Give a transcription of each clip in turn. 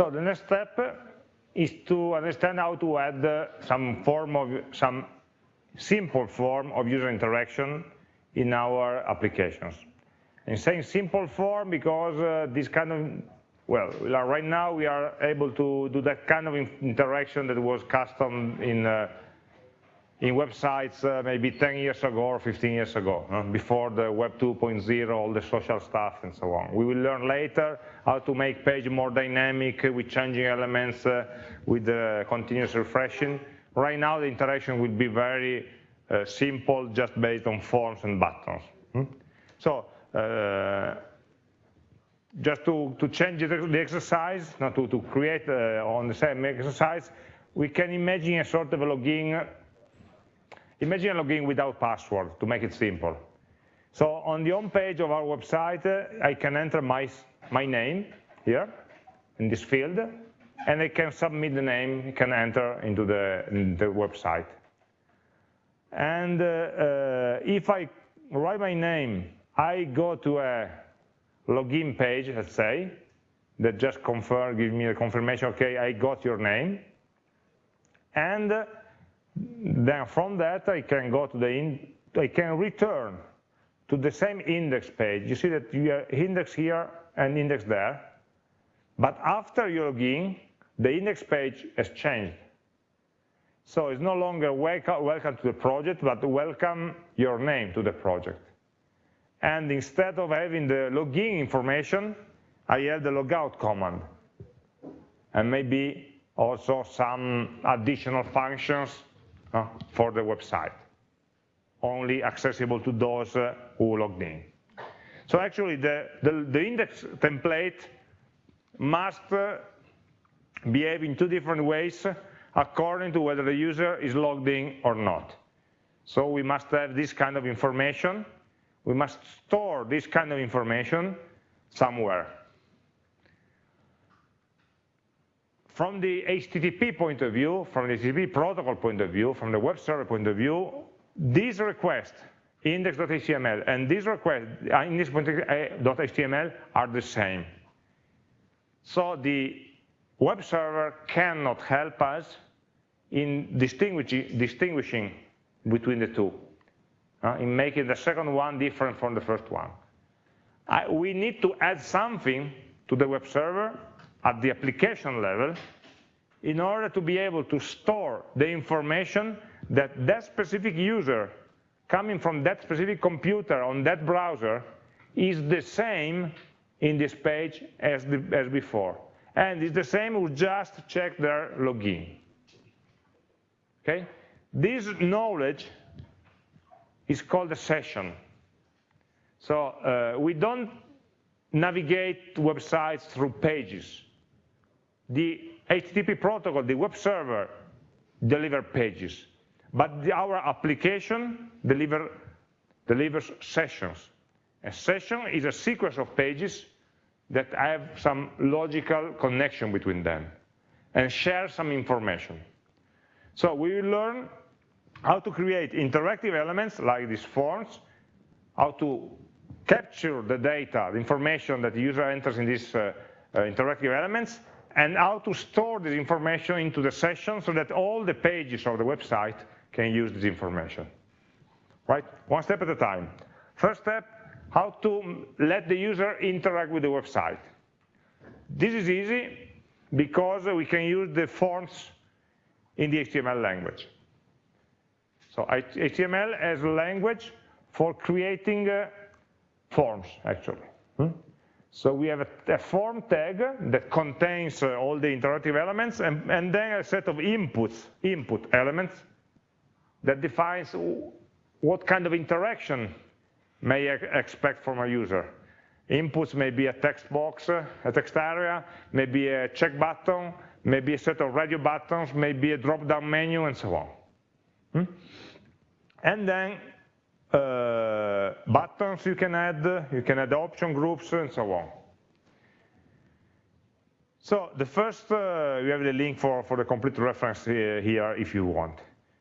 So the next step is to understand how to add some form of some simple form of user interaction in our applications. And saying simple form because uh, this kind of, well, right now we are able to do that kind of interaction that was custom in uh, in websites uh, maybe 10 years ago or 15 years ago, uh, before the Web 2.0, all the social stuff and so on. We will learn later how to make page more dynamic with changing elements, uh, with continuous refreshing. Right now the interaction will be very uh, simple, just based on forms and buttons. Hmm? So uh, just to, to change the, exercise, not to, to create uh, on the same exercise, we can imagine a sort of a login Imagine logging without password to make it simple. So on the home page of our website, uh, I can enter my, my name here in this field, and I can submit the name, I can enter into the, in the website. And uh, uh, if I write my name, I go to a login page, let's say, that just confirm, give me a confirmation, okay, I got your name. And then from that, I can go to the, in, I can return to the same index page. You see that you have index here and index there. But after you log in, the index page has changed. So it's no longer welcome, welcome to the project, but welcome your name to the project. And instead of having the login information, I have the logout command. And maybe also some additional functions uh, for the website, only accessible to those uh, who logged in. So actually the, the, the index template must uh, behave in two different ways according to whether the user is logged in or not. So we must have this kind of information. We must store this kind of information somewhere. From the HTTP point of view, from the HTTP protocol point of view, from the web server point of view, this request, index.html, and this request, uh, index.html are the same. So the web server cannot help us in distinguishing, distinguishing between the two, uh, in making the second one different from the first one. I, we need to add something to the web server at the application level in order to be able to store the information that that specific user coming from that specific computer on that browser is the same in this page as, the, as before. And it's the same who just checked their login. Okay? This knowledge is called a session. So uh, we don't navigate websites through pages the HTTP protocol, the web server, deliver pages, but the, our application deliver, delivers sessions. A session is a sequence of pages that have some logical connection between them and share some information. So we will learn how to create interactive elements like these forms, how to capture the data, the information that the user enters in these uh, uh, interactive elements, and how to store this information into the session so that all the pages of the website can use this information. Right? One step at a time. First step, how to let the user interact with the website. This is easy because we can use the forms in the HTML language. So HTML as a language for creating uh, forms, actually. Hmm? So we have a, a form tag that contains uh, all the interactive elements and, and, then a set of inputs, input elements that defines what kind of interaction may I expect from a user. Inputs may be a text box, uh, a text area, maybe a check button, maybe a set of radio buttons, maybe a drop-down menu, and so on. Hmm? And then uh, buttons you can add, you can add option groups, and so on. So the first, uh, you have the link for, for the complete reference here if you want.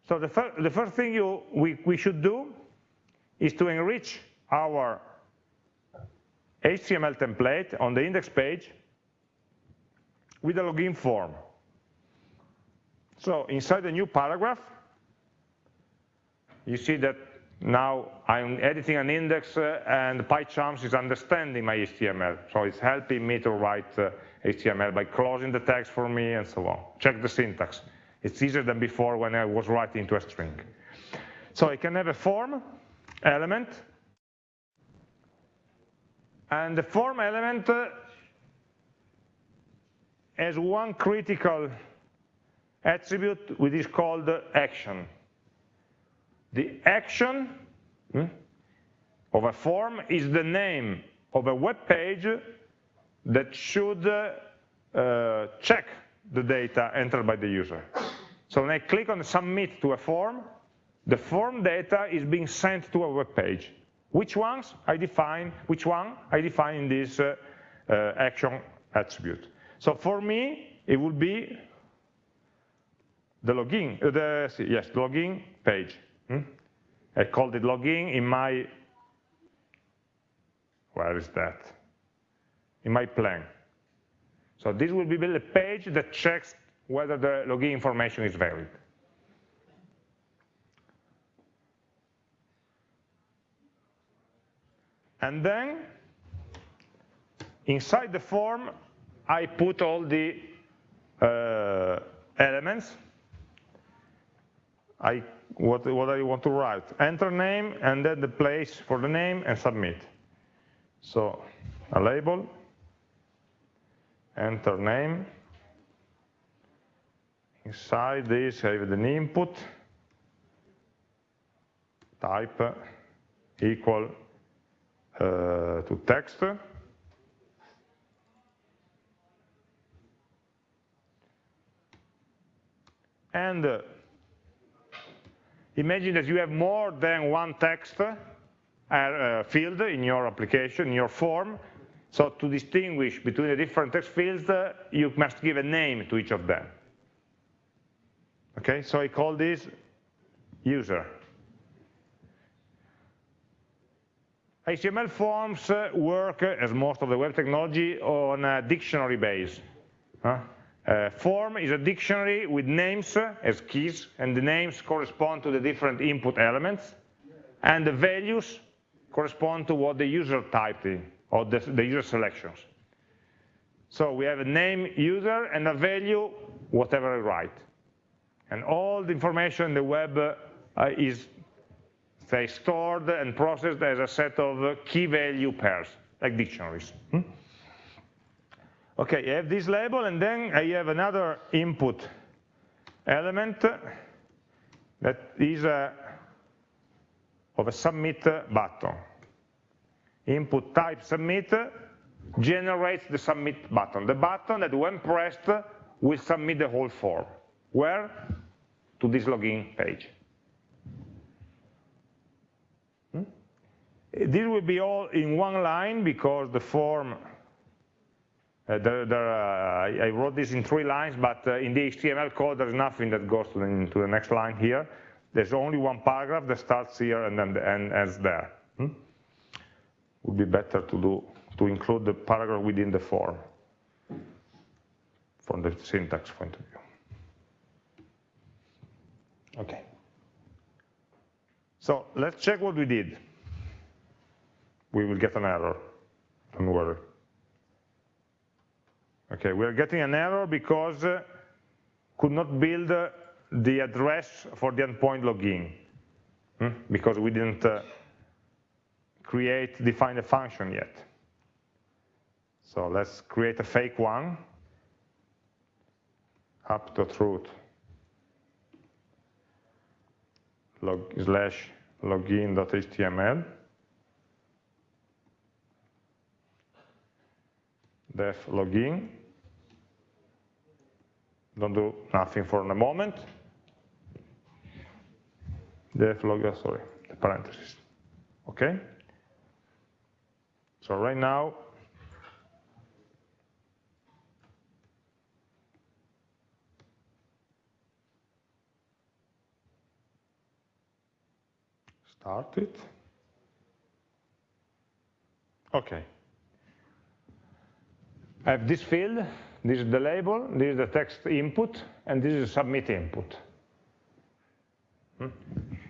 So the, fir the first thing you, we, we should do is to enrich our HTML template on the index page with a login form. So inside the new paragraph, you see that now I'm editing an index uh, and PyCharms is understanding my HTML. So it's helping me to write uh, HTML by closing the text for me and so on. Check the syntax. It's easier than before when I was writing to a string. So I can have a form element, and the form element uh, has one critical attribute which is called action. The action hmm, of a form is the name of a web page that should uh, check the data entered by the user. So when I click on submit to a form, the form data is being sent to a web page. Which ones I define, which one I define in this uh, uh, action attribute. So for me, it would be the login, uh, the, yes, the login page. Hmm? I called it login in my, where is that? In my plan. So this will be the page that checks whether the login information is valid. And then, inside the form, I put all the uh, elements. I, what, what I want to write. Enter name, and then the place for the name, and submit. So, a label, enter name. Inside this, I have an input, type equal uh, to text. And uh, imagine that you have more than one text uh, field in your application, in your form. So to distinguish between the different text fields, uh, you must give a name to each of them. Okay, so I call this user. HTML forms uh, work, as most of the web technology, on a dictionary base. Uh, form is a dictionary with names as keys, and the names correspond to the different input elements, and the values correspond to what the user typed in, or the, the user selections. So we have a name user and a value, whatever I write. And all the information in the web uh, is say, stored and processed as a set of key value pairs, like dictionaries. Hmm? Okay, I have this label, and then I have another input element that is a, of a submit button. Input type submit generates the submit button, the button that when pressed will submit the whole form. Where? To this login page. This will be all in one line because the form, uh, there, there, uh, I wrote this in three lines, but uh, in the HTML code there's nothing that goes to the, to the, next line here. There's only one paragraph that starts here and then the end ends there. Hmm? Would be better to do to include the paragraph within the form from the syntax point of view. Okay. So let's check what we did we will get an error, don't worry. Okay, we are getting an error because uh, could not build uh, the address for the endpoint login hmm? because we didn't uh, create, define a function yet. So let's create a fake one, truth log slash login.html. def login. Don't do nothing for a moment. Def login, sorry, the parentheses. Okay? So right now, start it. Okay. I have this field this is the label, this is the text input, and this is submit input. Hmm?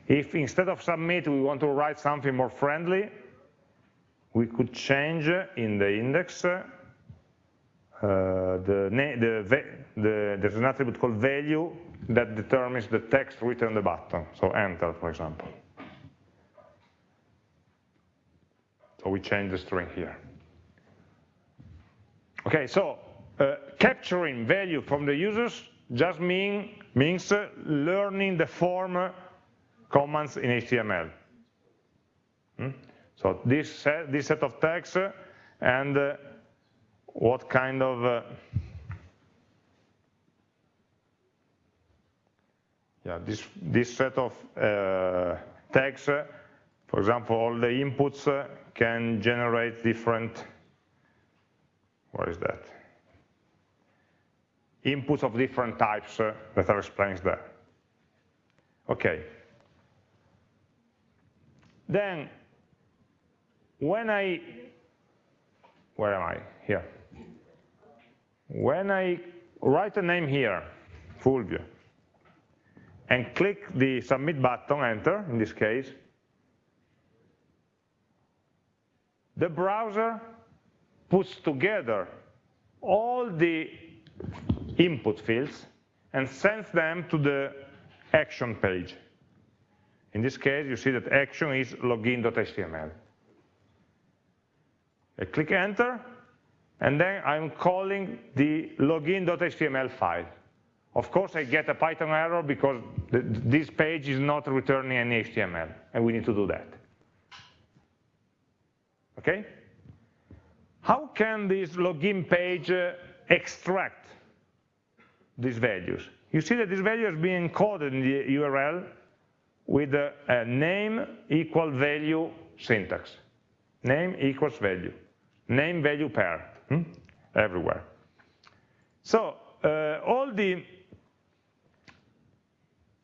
If instead of submit we want to write something more friendly, we could change in the index uh, the, the, the, there's an attribute called value that determines the text written on the button, so enter, for example. So we change the string here. Okay, so uh, capturing value from the users just mean, means uh, learning the form commands in HTML. Hmm? So this set, this set of tags uh, and uh, what kind of uh, yeah this this set of uh, tags, uh, for example, all the inputs uh, can generate different. What is that? Inputs of different types uh, that are explained there. Okay. Then, when I, where am I? Here. When I write a name here, Fulvio, and click the submit button, enter, in this case, the browser puts together all the input fields and sends them to the action page. In this case, you see that action is login.html. I click enter, and then I'm calling the login.html file. Of course, I get a Python error because this page is not returning any HTML, and we need to do that. Okay? How can this login page uh, extract these values? You see that this value is being encoded in the URL with a, a name equal value syntax. Name equals value. Name value pair hmm? everywhere. So uh, all the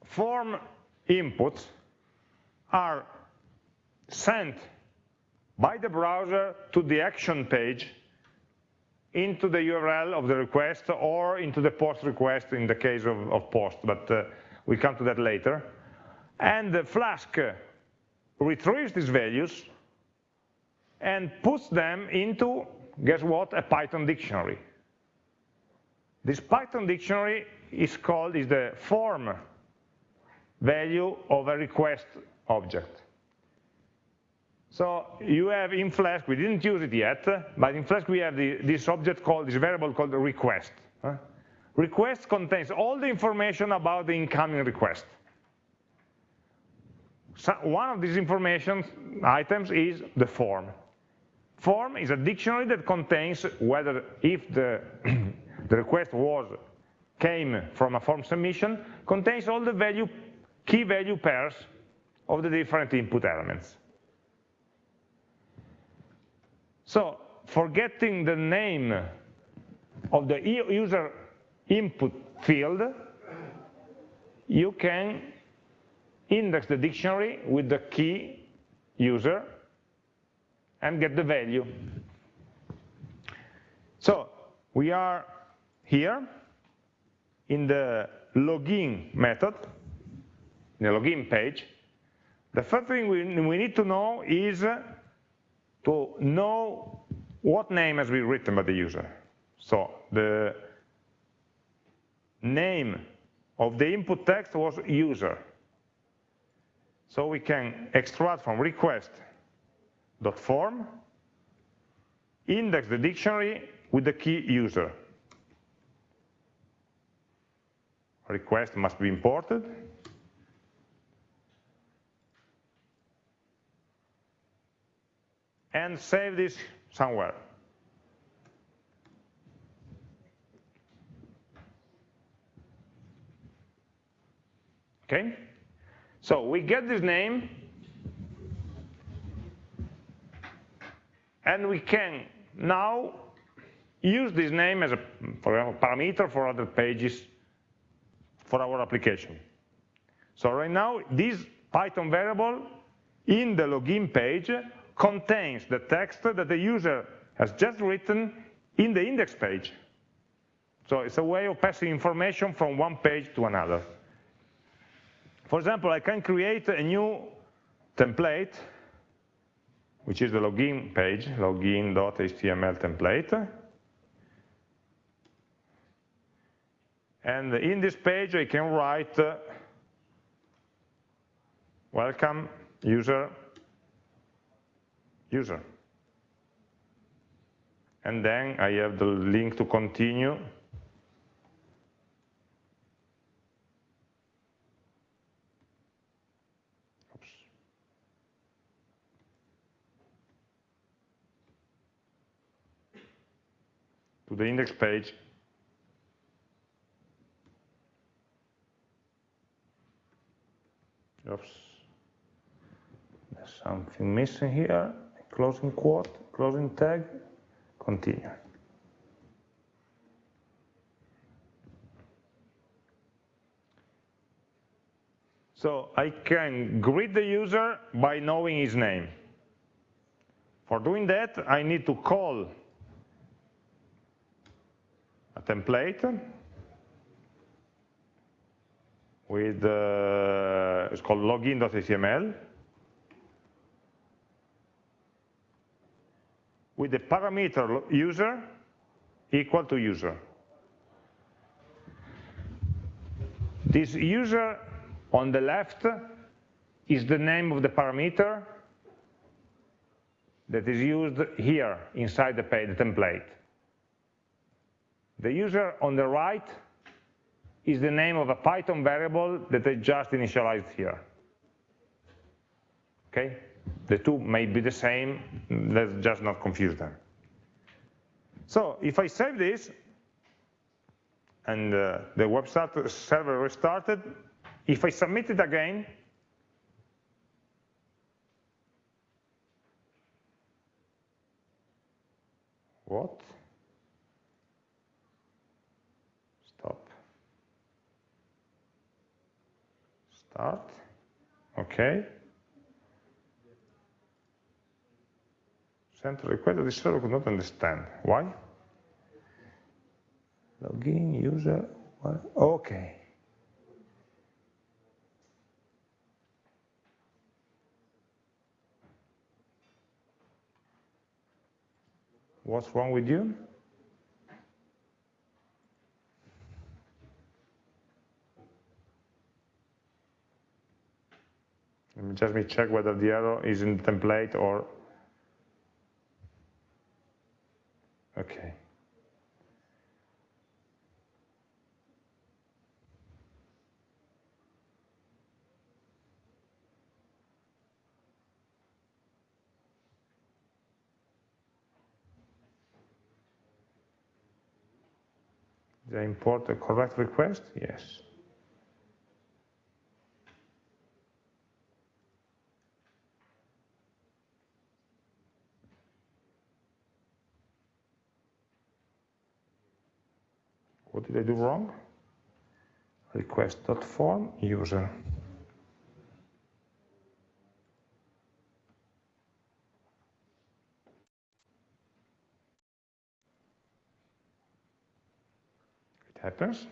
form inputs are sent by the browser to the action page into the URL of the request or into the post request in the case of, of post, but uh, we come to that later. And the Flask retrieves these values and puts them into, guess what, a Python dictionary. This Python dictionary is called, is the form value of a request object. So you have in Flask, we didn't use it yet, but in Flask we have the, this object called, this variable called request. Request contains all the information about the incoming request. So one of these information items is the form. Form is a dictionary that contains whether if the, the request was came from a form submission, contains all the value, key value pairs of the different input elements. So forgetting the name of the user input field, you can index the dictionary with the key user and get the value. So we are here in the login method, in the login page. The first thing we, need to know is to know what name has been written by the user. So the name of the input text was user. So we can extract from request.form, index the dictionary with the key user. Request must be imported. And save this somewhere. Okay? So we get this name, and we can now use this name as a for example, parameter for other pages for our application. So right now, this Python variable in the login page contains the text that the user has just written in the index page. So it's a way of passing information from one page to another. For example, I can create a new template, which is the login page, login.html template. And in this page, I can write, uh, welcome user, user. And then I have the link to continue to the index page Oops. There's something missing here. Closing quote, closing tag, continue. So I can greet the user by knowing his name. For doing that, I need to call a template with, uh, it's called login.html, with the parameter user equal to user. This user on the left is the name of the parameter that is used here inside the, page, the template. The user on the right is the name of a Python variable that I just initialized here. Okay? The two may be the same, let's just not confuse them. So if I save this, and uh, the web server restarted, if I submit it again, what? Stop. Start. Okay. Send request that the server could not understand. Why? Login, user, okay. What's wrong with you? Let me just check whether the error is in the template or, okay. Did I import the correct request? Yes. What did I do wrong? Request.form user. It happens.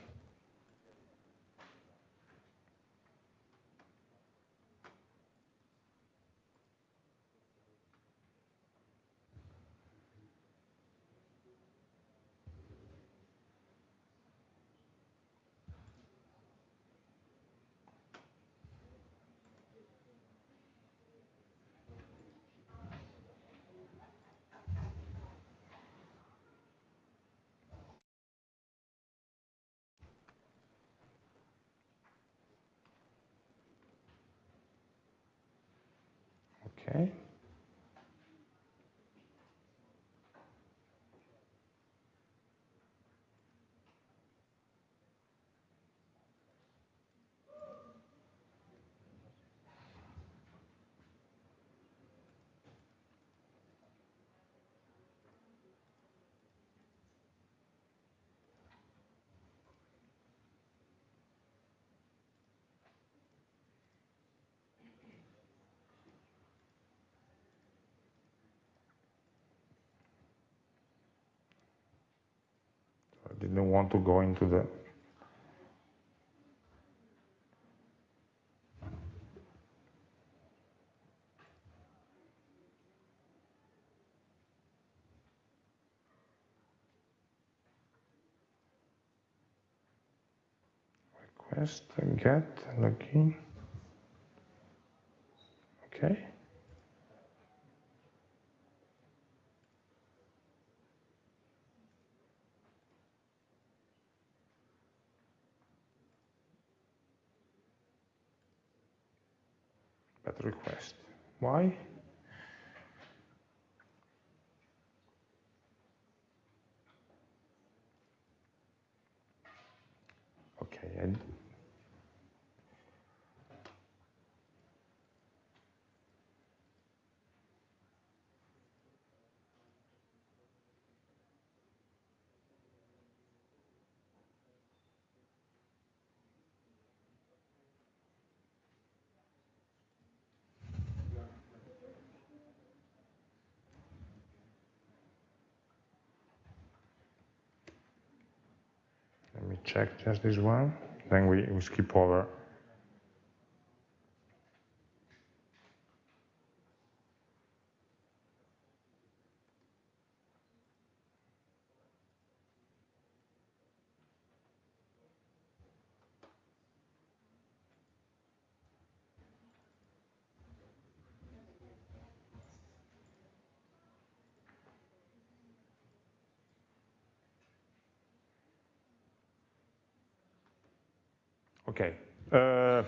Didn't want to go into the request get login. Okay but request. Why? Okay and Let me check just this one, then we, we skip over. Okay, uh,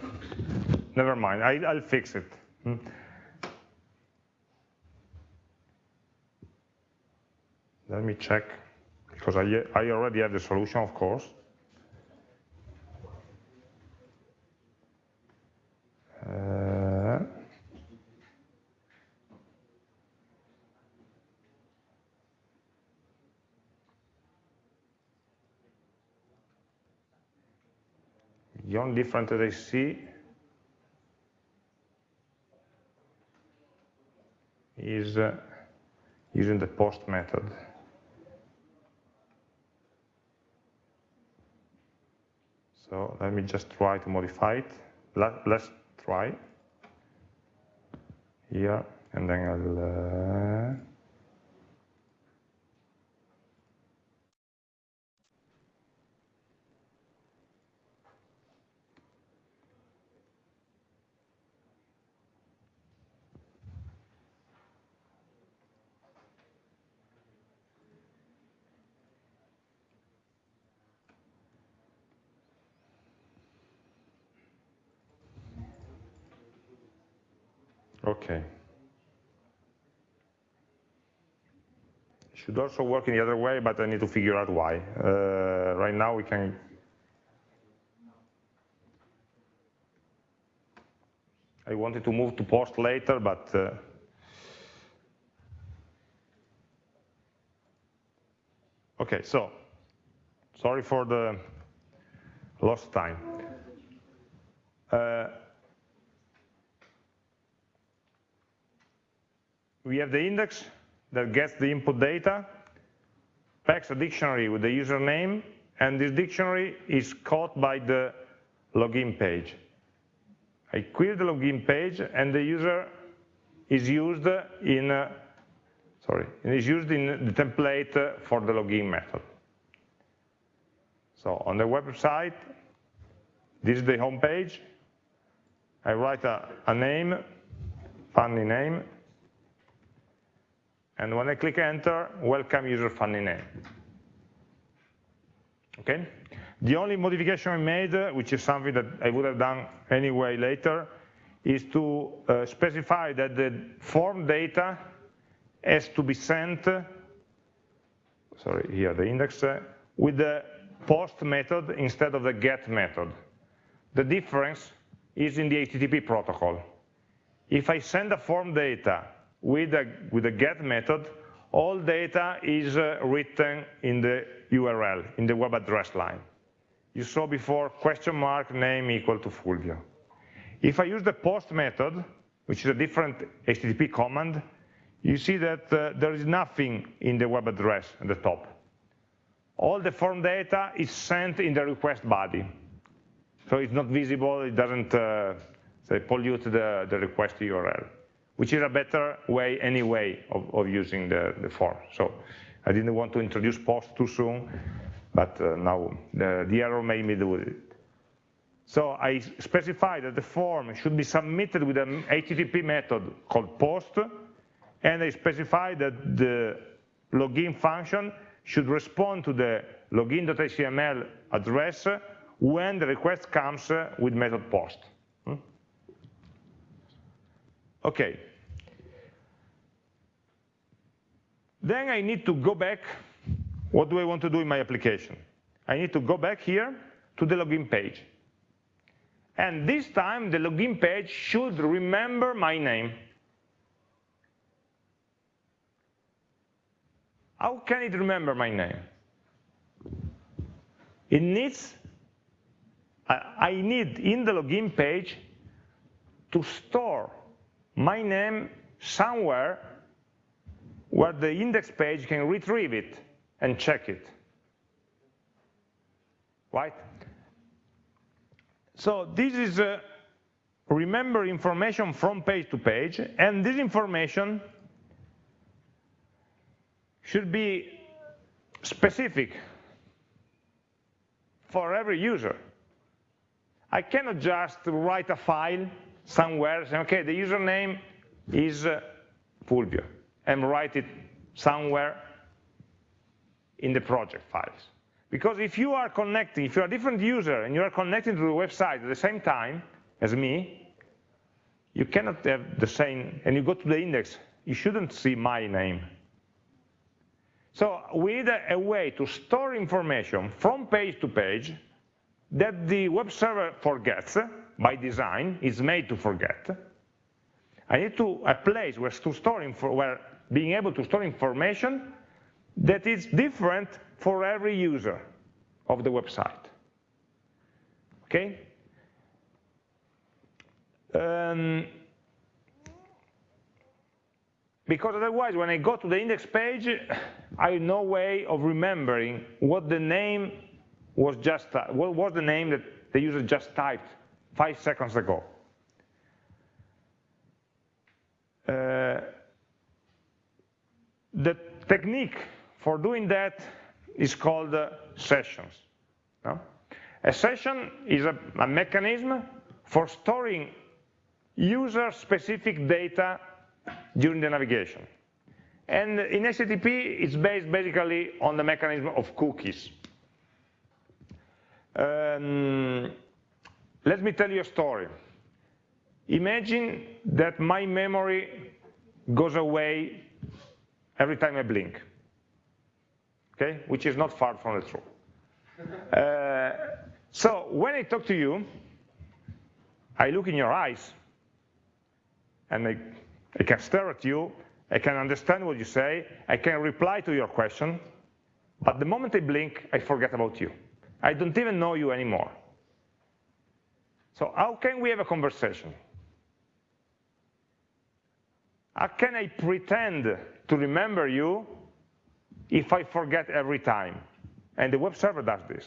never mind, I, will fix it. Hmm. Let me check, because I, I already have the solution, of course. Uh, only difference that I see is uh, using the post method. So let me just try to modify it. Let, us try here, and then I'll. Uh, Okay. Should also work in the other way, but I need to figure out why. Uh, right now we can I wanted to move to post later, but uh, okay, so sorry for the lost time. Uh, we have the index that gets the input data, packs a dictionary with the username, and this dictionary is caught by the login page. I query the login page, and the user is used in, uh, sorry, is used in the template for the login method. So on the website, this is the home page. I write a, a name, funny name, and when I click enter, welcome user funny name. Okay? The only modification I made, which is something that I would have done anyway later, is to uh, specify that the form data has to be sent, sorry, here the index, uh, with the post method instead of the get method. The difference is in the HTTP protocol. If I send a form data with a, with get method, all data is uh, written in the URL, in the web address line. You saw before question mark name equal to Fulvio. If I use the post method, which is a different HTTP command, you see that uh, there is nothing in the web address at the top. all the form data is sent in the request body. So it's not visible, it doesn't uh, say, pollute the, the request URL, which is a better way anyway of, of using the, the form. So I didn't want to introduce post too soon, but uh, now the, the error made me do it. So I specify that the form should be submitted with an HTTP method called post, and I specify that the login function should respond to the login.html address when the request comes with method post. Okay. Then I need to go back. What do I want to do in my application? I need to go back here to the login page. And this time, the login page should remember my name. How can it remember my name? It needs, I need in the login page to store my name somewhere where the index page can retrieve it and check it. Right? So this is uh, remember information from page to page, and this information should be specific for every user. I cannot just write a file somewhere saying, okay, the username is uh, Fulvio, and write it somewhere in the project files. Because if you are connecting, if you're a different user and you are connecting to the website at the same time as me, you cannot have the same, and you go to the index, you shouldn't see my name. So we need a, a way to store information from page to page that the web server forgets by design, is made to forget. I need to a place where to store where being able to store information that is different for every user of the website. Okay? Um, because otherwise, when I go to the index page, I have no way of remembering what the name was just, what was the name that the user just typed five seconds ago. Uh, the technique for doing that is called uh, sessions. No? A session is a, a mechanism for storing user-specific data during the navigation. And in HTTP, it's based basically on the mechanism of cookies. Um, let me tell you a story. Imagine that my memory goes away every time I blink okay, which is not far from the truth. Uh, so when I talk to you, I look in your eyes, and I, I can stare at you, I can understand what you say, I can reply to your question, but the moment I blink, I forget about you. I don't even know you anymore. So how can we have a conversation? How can I pretend to remember you if I forget every time. And the web server does this.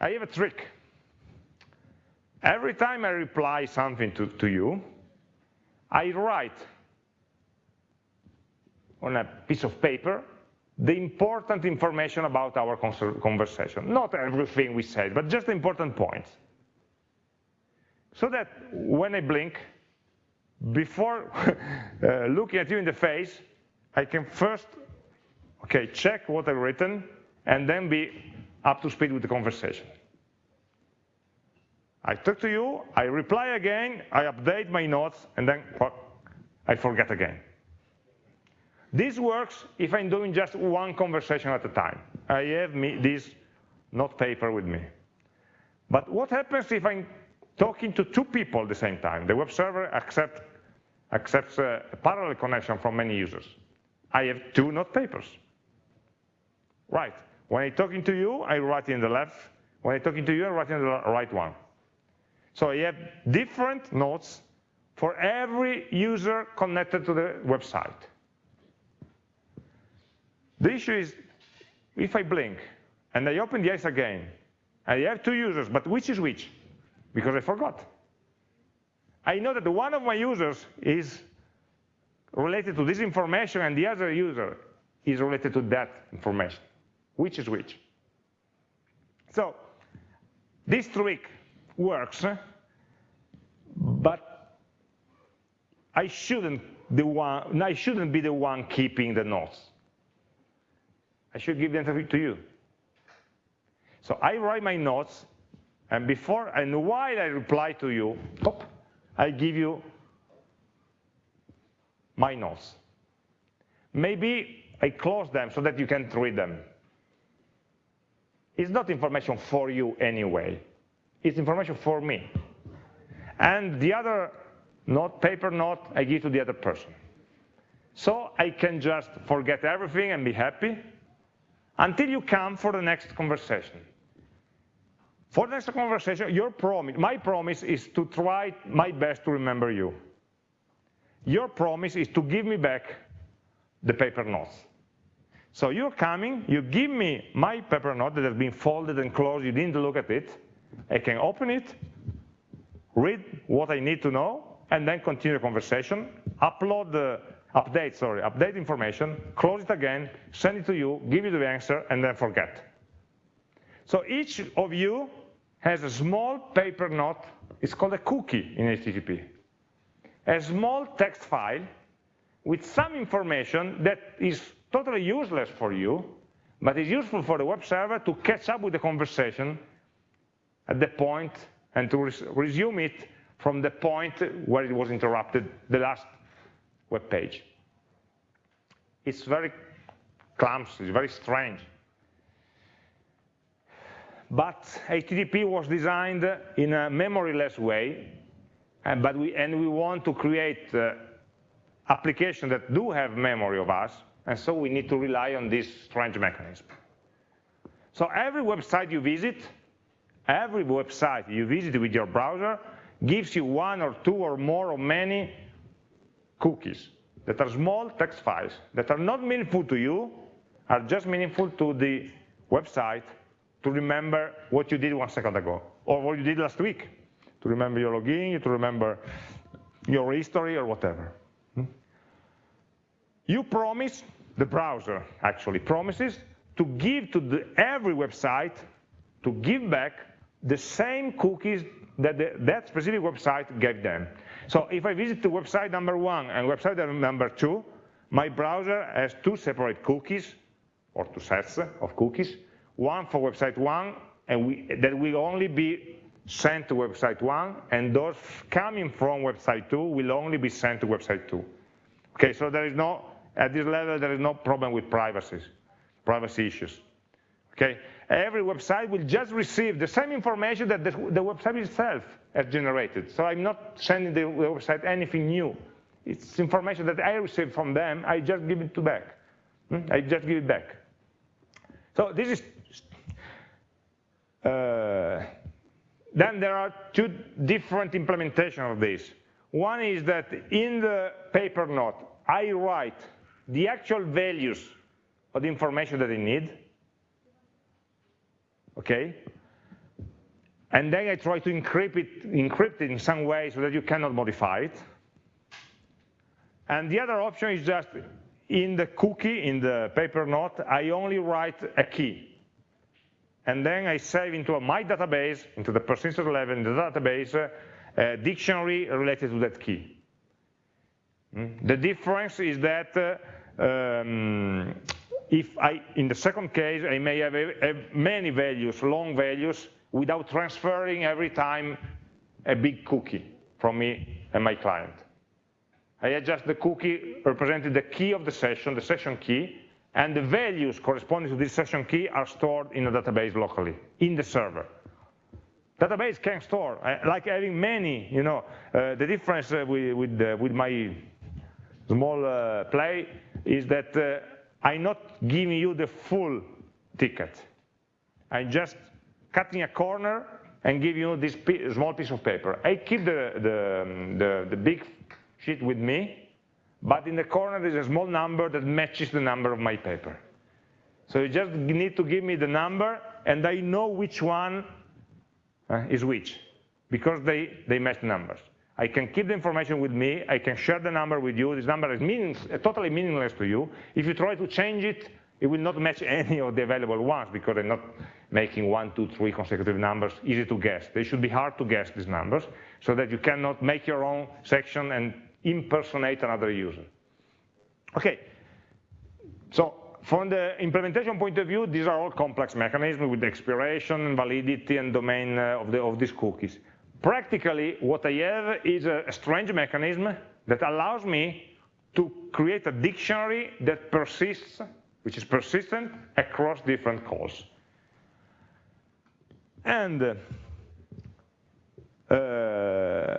I have a trick. Every time I reply something to, to you, I write on a piece of paper the important information about our conversation. Not everything we said, but just the important points. So that when I blink, before uh, looking at you in the face, I can first, okay, check what I've written, and then be up to speed with the conversation. I talk to you, I reply again, I update my notes, and then I forget again. This works if I'm doing just one conversation at a time. I have me, this note paper with me. But what happens if I'm talking to two people at the same time? The web server accepts accepts a parallel connection from many users. I have two note papers. Right. When I'm talking to you, I write in the left. When I'm talking to you, I write in the right one. So I have different notes for every user connected to the website. The issue is, if I blink and I open the eyes again, I have two users, but which is which? Because I forgot. I know that one of my users is related to this information and the other user is related to that information. Which is which? So this trick works, but I shouldn't, the one, I shouldn't be the one keeping the notes. I should give the them to you. So I write my notes, and before and while I reply to you, pop, I give you my notes. Maybe I close them so that you can't read them. It's not information for you anyway. It's information for me. And the other note, paper note, I give to the other person. So I can just forget everything and be happy until you come for the next conversation. For the next conversation, your promise, my promise is to try my best to remember you. Your promise is to give me back the paper notes. So you're coming, you give me my paper note that has been folded and closed, you didn't look at it, I can open it, read what I need to know, and then continue the conversation, upload the, update, sorry, update information, close it again, send it to you, give you the answer, and then forget. So each of you has a small paper note, it's called a cookie in HTTP. A small text file with some information that is totally useless for you, but is useful for the web server to catch up with the conversation at the point and to res resume it from the point where it was interrupted, the last web page. It's very clumsy, very strange. But HTTP was designed in a memoryless way, and, but we, and we want to create uh, applications that do have memory of us, and so we need to rely on this strange mechanism. So every website you visit, every website you visit with your browser gives you one or two or more or many cookies that are small text files that are not meaningful to you, are just meaningful to the website to remember what you did one second ago or what you did last week, to remember your login, to remember your history or whatever. Hmm? You promise, the browser actually promises, to give to the, every website, to give back the same cookies that the, that specific website gave them. So if I visit the website number one and website number two, my browser has two separate cookies, or two sets of cookies, one for website one, and we, that will only be sent to website one, and those coming from website two will only be sent to website two. Okay, so there is no, at this level, there is no problem with privacy, privacy issues. Okay, every website will just receive the same information that the, the website itself has generated. So I'm not sending the website anything new. It's information that I received from them, I just give it to back. Hmm? I just give it back. So this is, uh, then there are two different implementations of this. One is that in the paper note, I write the actual values of the information that I need, okay? And then I try to encrypt it, encrypt it in some way so that you cannot modify it. And the other option is just in the cookie, in the paper note, I only write a key. And then I save into my database, into the persistent level in the database, a dictionary related to that key. Mm. The difference is that um, if I, in the second case, I may have a, a many values, long values, without transferring every time a big cookie from me and my client. I adjust the cookie representing the key of the session, the session key, and the values corresponding to this session key are stored in a database locally, in the server. Database can store, uh, like having many, you know, uh, the difference with, with, uh, with, my small uh, play is that I'm not giving you the full ticket. I'm just cutting a corner and give you this small piece of paper. I keep the, the, the, the big sheet with me, but in the corner there's a small number that matches the number of my paper. So you just need to give me the number and I know which one uh, is which because they, they match numbers. I can keep the information with me, I can share the number with you, this number is meanings, totally meaningless to you. If you try to change it, it will not match any of the available ones because they're not making one, two, three consecutive numbers easy to guess. They should be hard to guess, these numbers, so that you cannot make your own session and impersonate another user. Okay, so from the implementation point of view, these are all complex mechanisms with expiration, and validity, and domain uh, of, the, of these cookies. Practically, what I have is a, strange mechanism that allows me to create a dictionary that persists, which is persistent across different calls. And uh,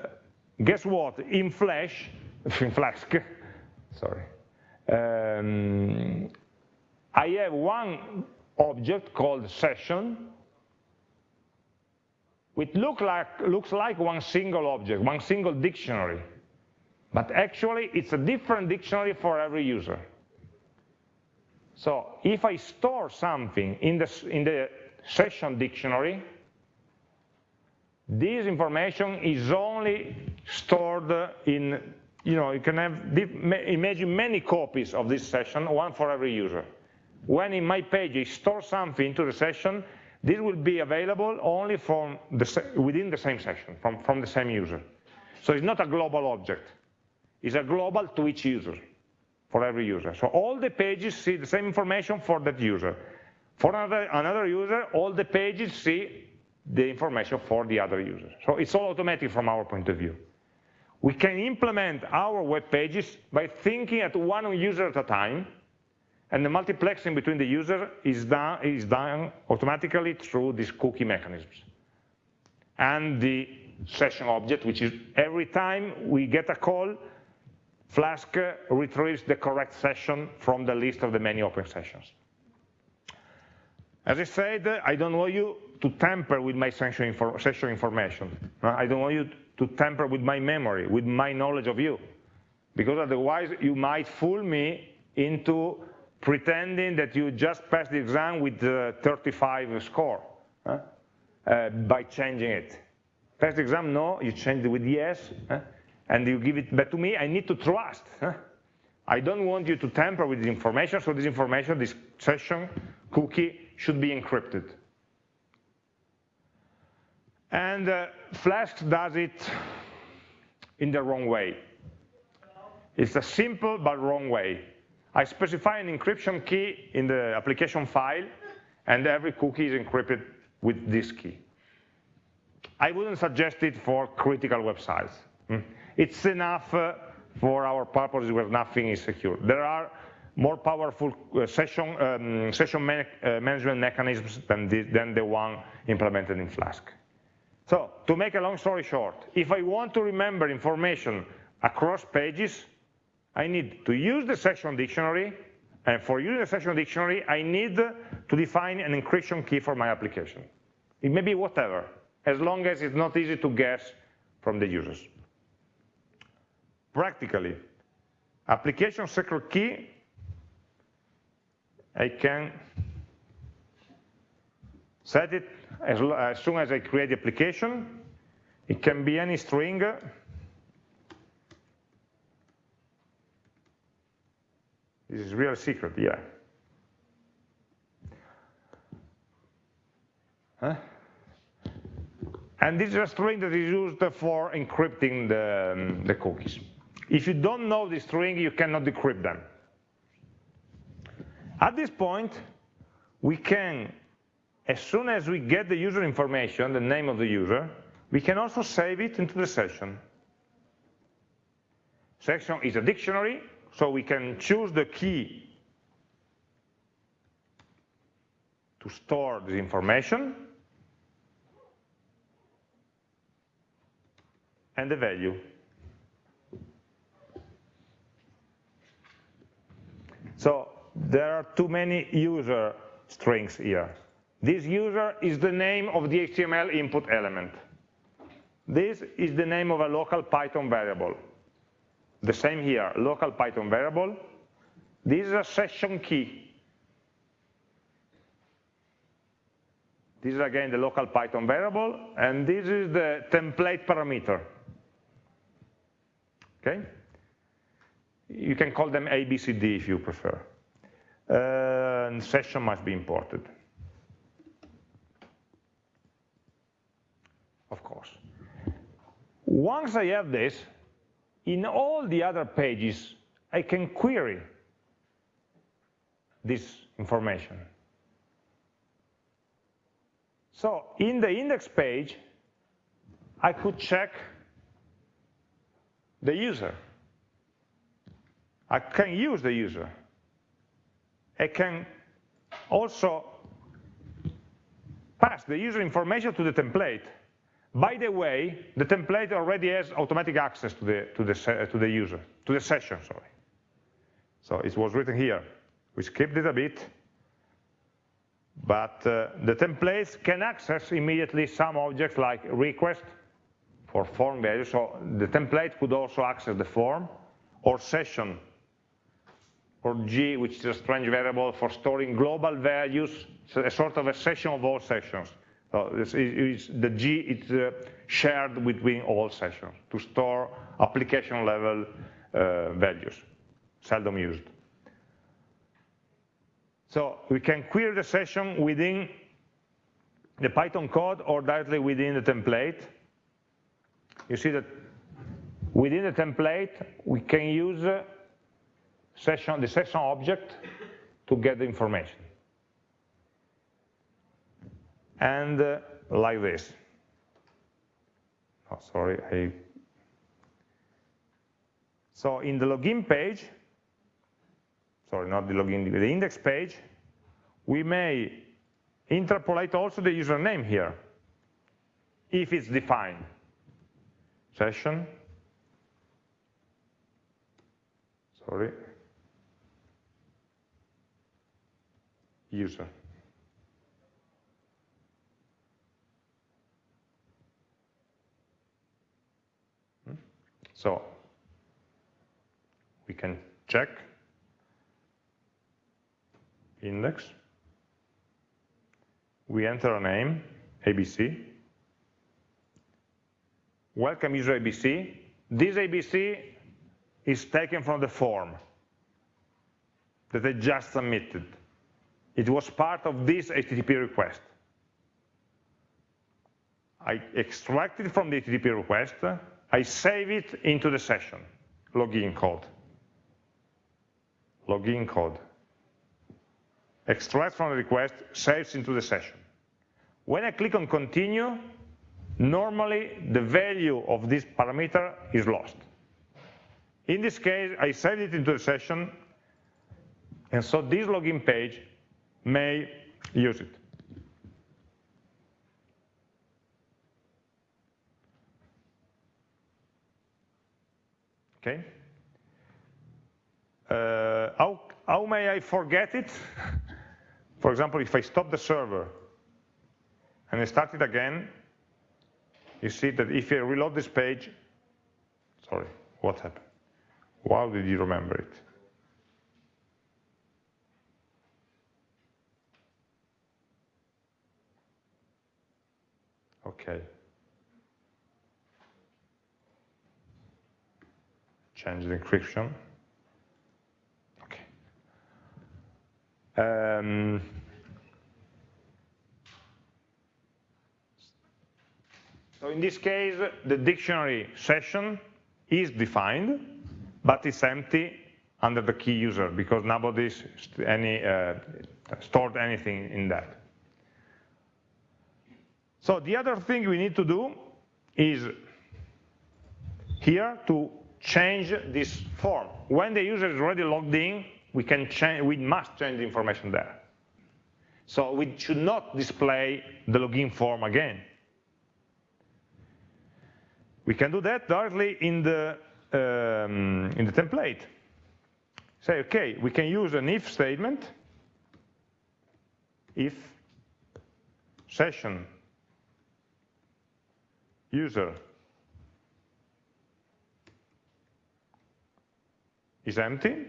guess what? In Flash, in Flask, sorry, um, I have one object called session, which look like, looks like one single object, one single dictionary. But actually, it's a different dictionary for every user. So if I store something in the, in the session dictionary, this information is only stored in, you know, you can have, imagine many copies of this session, one for every user when in my page I store something into the session, this will be available only from the, within the same session, from, from the same user. So it's not a global object. It's a global to each user, for every user. So all the pages see the same information for that user. For another, another user, all the pages see the information for the other user. So it's all automatic from our point of view. We can implement our web pages by thinking at one user at a time, and the multiplexing between the user is done, is done automatically through these cookie mechanisms. And the session object, which is every time we get a call, Flask retrieves the correct session from the list of the many open sessions. As I said, I don't want you to tamper with my session, session information. Uh, I don't want you to tamper with my memory, with my knowledge of you, because otherwise you might fool me into pretending that you just passed the exam with the 35 score uh, by changing it. Pass the exam, no, you change it with yes, and you give it back to me, I need to trust. I don't want you to tamper with the information, so this information, this session cookie should be encrypted. And uh, Flask does it in the wrong way. It's a simple but wrong way. I specify an encryption key in the application file, and every cookie is encrypted with this key. I wouldn't suggest it for critical websites. Hmm? It's enough uh, for our purposes where nothing is secure. There are more powerful uh, session, um, session man uh, management mechanisms than the, than the one implemented in Flask. So to make a long story short, if I want to remember information across pages, I need to use the session dictionary, and for using the session dictionary, I need to define an encryption key for my application. It may be whatever, as long as it's not easy to guess from the users. Practically, application secret key, I can set it as, as soon as I create the application. It can be any string, This is real secret, yeah. Huh? And this is a string that is used for encrypting the, um, the cookies. If you don't know the string, you cannot decrypt them. At this point, we can, as soon as we get the user information, the name of the user, we can also save it into the session. Section is a dictionary so we can choose the key to store this information and the value. So there are too many user strings here. This user is the name of the HTML input element. This is the name of a local Python variable. The same here, local Python variable. This is a session key. This is again the local Python variable, and this is the template parameter. Okay? You can call them A, B, C, D if you prefer. Uh, and session must be imported. Of course. Once I have this, in all the other pages, I can query this information. So in the index page, I could check the user. I can use the user. I can also pass the user information to the template. By the way, the template already has automatic access to the, to the, to the user, to the session, sorry. So it was written here. We skipped it a bit, but uh, the templates can access immediately some objects like request for form value. So the template could also access the form or session or G, which is a strange variable for storing global values, so a sort of a session of all sessions. So the G is uh, shared between all sessions to store application level uh, values, seldom used. So we can query the session within the Python code or directly within the template. You see that within the template, we can use uh, session, the session object to get the information. And uh, like this. Oh, sorry, I... So in the login page, sorry, not the login, the index page, we may interpolate also the username here, if it's defined. Session, sorry, user. Hmm? So we can check index. We enter a name, ABC. Welcome user ABC. This ABC is taken from the form that I just submitted. It was part of this HTTP request. I extract it from the HTTP request, I save it into the session, login code. Login code. Extract from the request, saves into the session. When I click on continue, normally the value of this parameter is lost. In this case, I saved it into the session, and so this login page may use it. Okay. Uh, how, how may I forget it? For example, if I stop the server and I start it again, you see that if I reload this page, sorry, what happened? How did you remember it? Okay. Change the encryption. Okay. Um, so in this case, the dictionary session is defined, but it's empty under the key user because nobody's any, uh, stored anything in that. So the other thing we need to do is here to change this form. When the user is already logged in, we can change, we must change the information there. So we should not display the login form again. We can do that directly in the um, in the template. Say, okay, we can use an if statement. If session user is empty,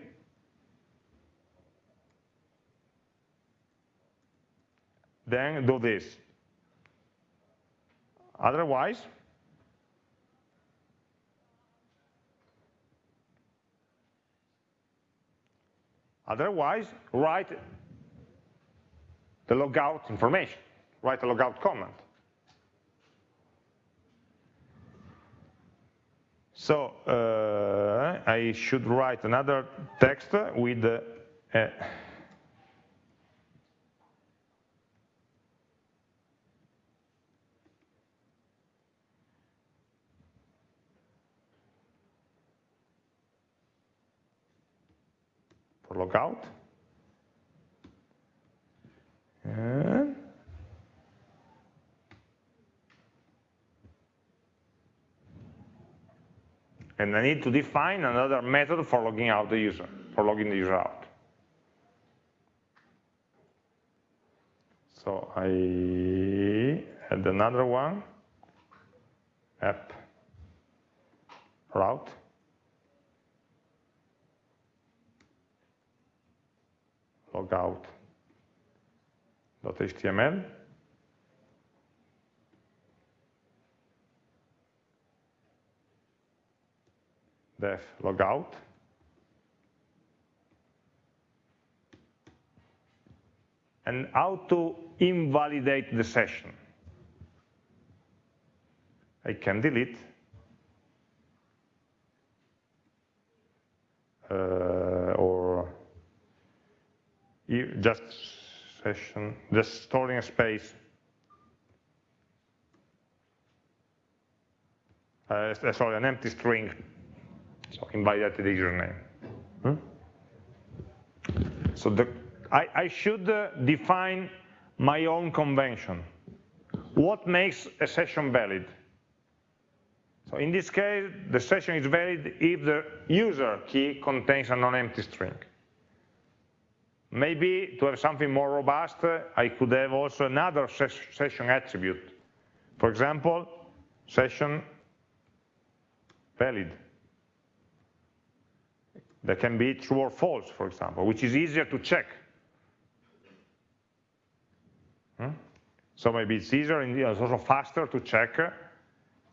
then do this. Otherwise, otherwise write the logout information, write a logout comment. So uh, I should write another text with uh, for logout. And and I need to define another method for logging out the user, for logging the user out. So I add another one, app route. logout.html. def logout. And how to invalidate the session. I can delete uh, or just session, just storing a space. Uh, sorry, an empty string so invalidate the username. Hmm? So the, I, I, should uh, define my own convention. What makes a session valid? So in this case, the session is valid if the user key contains a non-empty string. Maybe to have something more robust, I could have also another ses session attribute. For example, session valid that can be true or false, for example, which is easier to check. Hmm? So maybe it's easier and it's also faster to check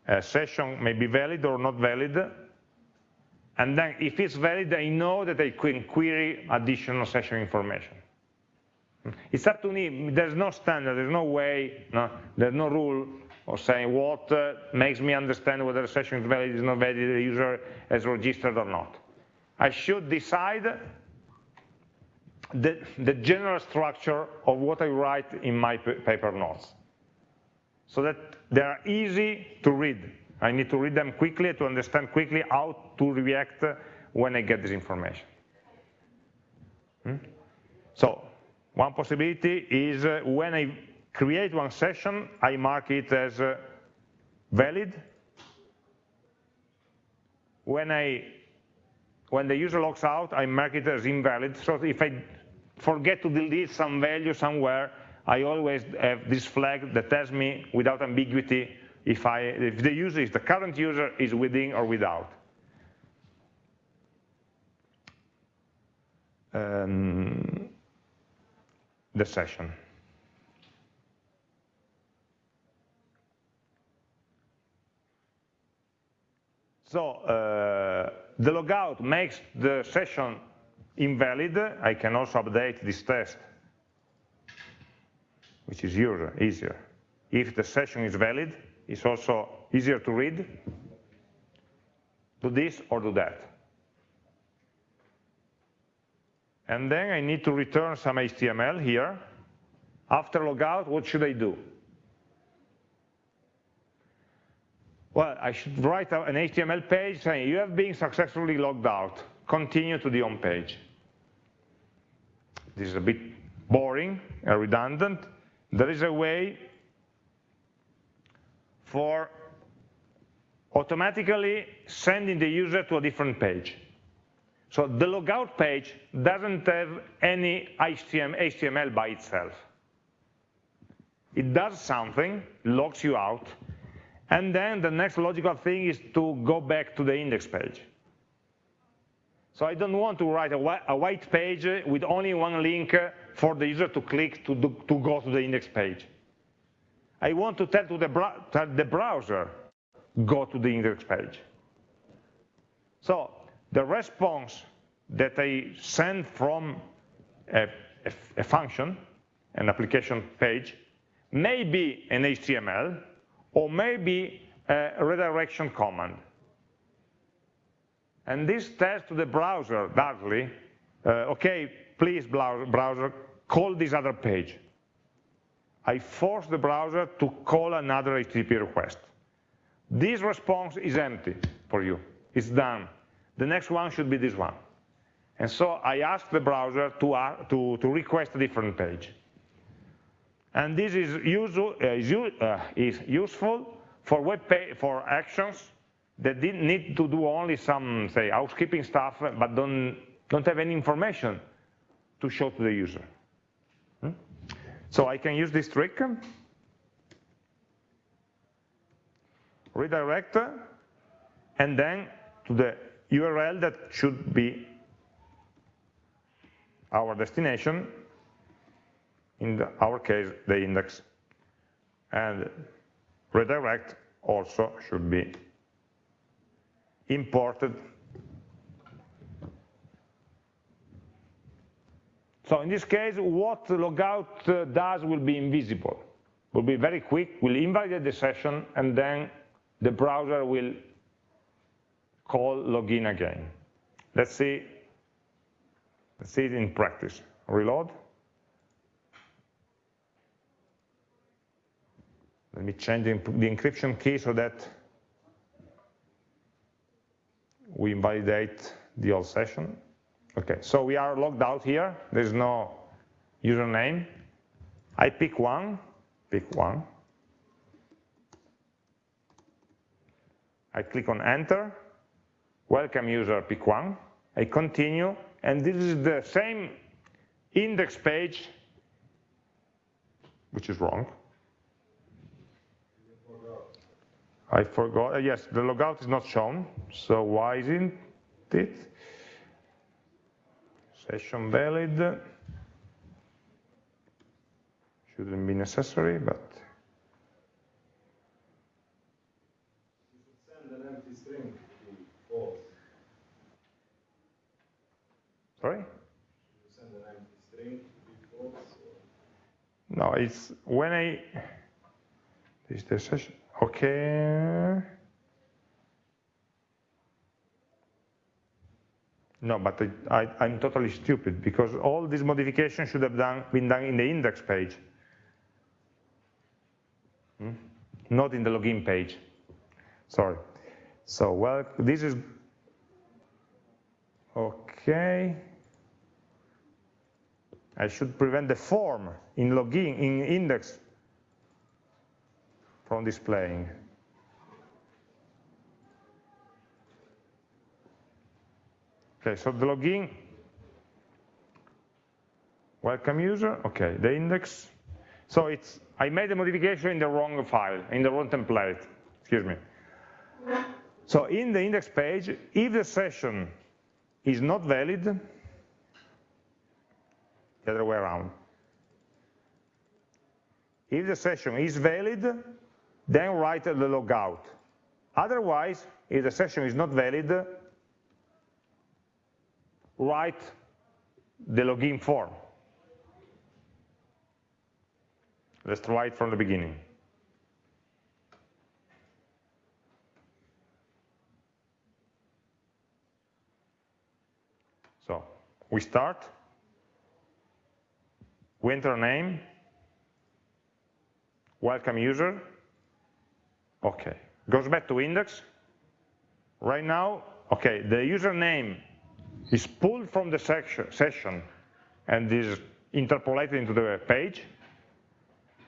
a session may be valid or not valid. And then if it's valid, I know that I can query additional session information. Hmm? It's up to me, there's no standard, there's no way, no, there's no rule of saying what uh, makes me understand whether a session is valid, is not valid, the user has registered or not. I should decide the, the general structure of what I write in my paper notes so that they are easy to read. I need to read them quickly to understand quickly how to react when I get this information. Hmm? So one possibility is uh, when I create one session, I mark it as uh, valid. When I when the user logs out, I mark it as invalid. So if I forget to delete some value somewhere, I always have this flag that tells me without ambiguity if, I, if the user, if the current user is within or without. Um, the session. So uh, the logout makes the session invalid. I can also update this test, which is easier. If the session is valid, it's also easier to read. Do this or do that. And then I need to return some HTML here. After logout, what should I do? Well, I should write an HTML page saying you have been successfully logged out. Continue to the home page. This is a bit boring and redundant. There is a way for automatically sending the user to a different page. So the logout page doesn't have any HTML by itself. It does something, logs you out, and then the next logical thing is to go back to the index page. So I don't want to write a, white page with only one link for the user to click to, do, to go to the index page. I want to tell to the, tell the browser, go to the index page. So the response that I send from a, a, a function, an application page, may be an HTML or maybe a redirection command. And this tells to the browser directly, uh, okay, please browser, call this other page. I force the browser to call another HTTP request. This response is empty for you, it's done. The next one should be this one. And so I ask the browser to, uh, to, to request a different page. And this is, usual, uh, is, uh, is useful for web for actions that need to do only some, say, housekeeping stuff, but don't, don't have any information to show to the user. Hmm? So I can use this trick, redirect, and then to the URL that should be our destination, in our case, the index. And redirect also should be imported. So in this case, what logout uh, does will be invisible. Will be very quick, will invalidate the session, and then the browser will call login again. Let's see, let's see it in practice. Reload. Let me change the, encryption key so that we invalidate the old session. Okay, so we are logged out here. There's no username. I pick one, pick one. I click on enter. Welcome user, pick one. I continue, and this is the same index page, which is wrong. I forgot, uh, yes, the logout is not shown, so why isn't it? Session valid, shouldn't be necessary, but. Sorry? No, it's when I, is the session, Okay. No, but I, am totally stupid because all these modifications should have done, been done in the index page, hmm? not in the login page. Sorry. So, well, this is okay. I should prevent the form in login, in index from displaying. Okay, so the login, welcome user, okay, the index. So it's, I made a modification in the wrong file, in the wrong template, excuse me. So in the index page, if the session is not valid, the other way around. If the session is valid, then write the logout. Otherwise, if the session is not valid, write the login form. Let's try it from the beginning. So we start, we enter a name, welcome user, Okay, goes back to index. Right now, okay, the username is pulled from the session and is interpolated into the page.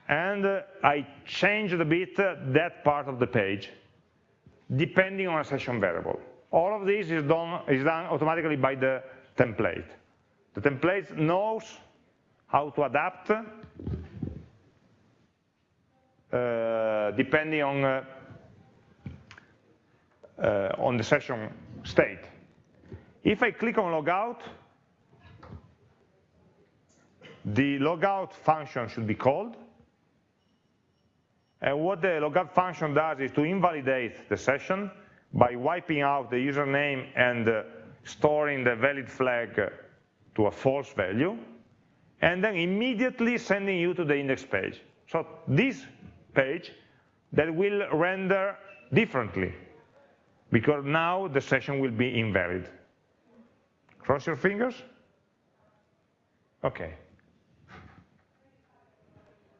And uh, I change a bit uh, that part of the page, depending on a session variable. All of this is done, is done automatically by the template. The template knows how to adapt depending on, uh, uh, on the session state. If I click on logout, the logout function should be called. And what the logout function does is to invalidate the session by wiping out the username and uh, storing the valid flag to a false value, and then immediately sending you to the index page. So this page that will render differently, because now the session will be invalid. Cross your fingers? Okay.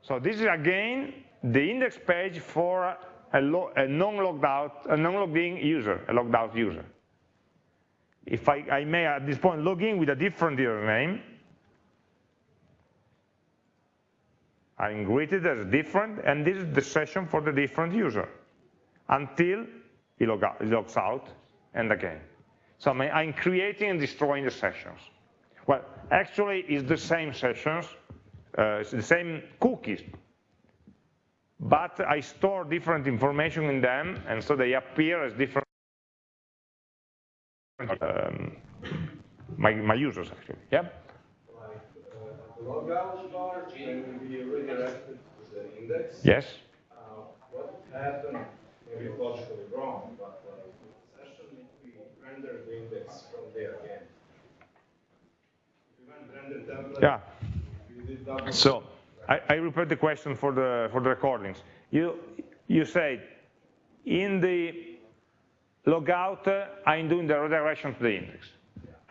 So this is again the index page for a, a non-logged out, a non-logged in user, a logged out user. If I, I may at this point log in with a different username, I'm greeted as different, and this is the session for the different user until he, logs out and again. So I'm creating and destroying the sessions. Well, actually, it's the same sessions, uh, it's the same cookies, but I store different information in them, and so they appear as different um, my, my users, actually. Yeah? Like uh, the logout bar can be redirected to the index. Yes. Uh, what happened, maybe logically wrong, but uh, we the index from there again. Template, Yeah. So I, I repeat the question for the for the recordings. You you said in the logout uh, I'm doing the redirection to the index.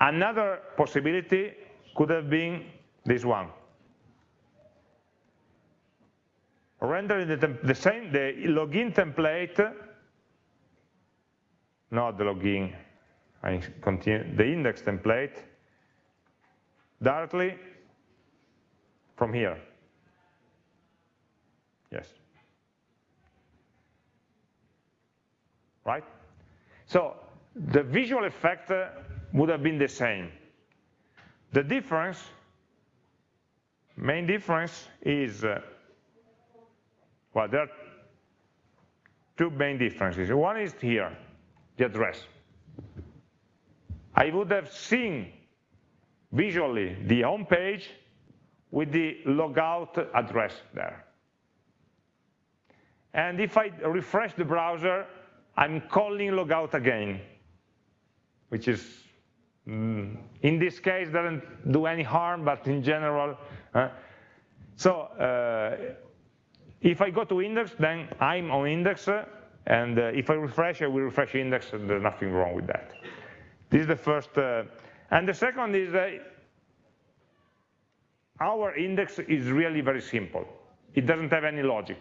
Another possibility could have been this one. Rendering the, the same the login template, not the login, I continue the index template directly from here. Yes. Right? So the visual effect uh, would have been the same. The difference, main difference is, uh, well, there are two main differences. One is here, the address. I would have seen visually the home page with the logout address there. And if I refresh the browser, I'm calling logout again, which is, mm, in this case, doesn't do any harm, but in general. Uh, so uh, if I go to index, then I'm on index, and uh, if I refresh, I will refresh index, and there's nothing wrong with that. This is the first. Uh, and the second is that our index is really very simple. It doesn't have any logic.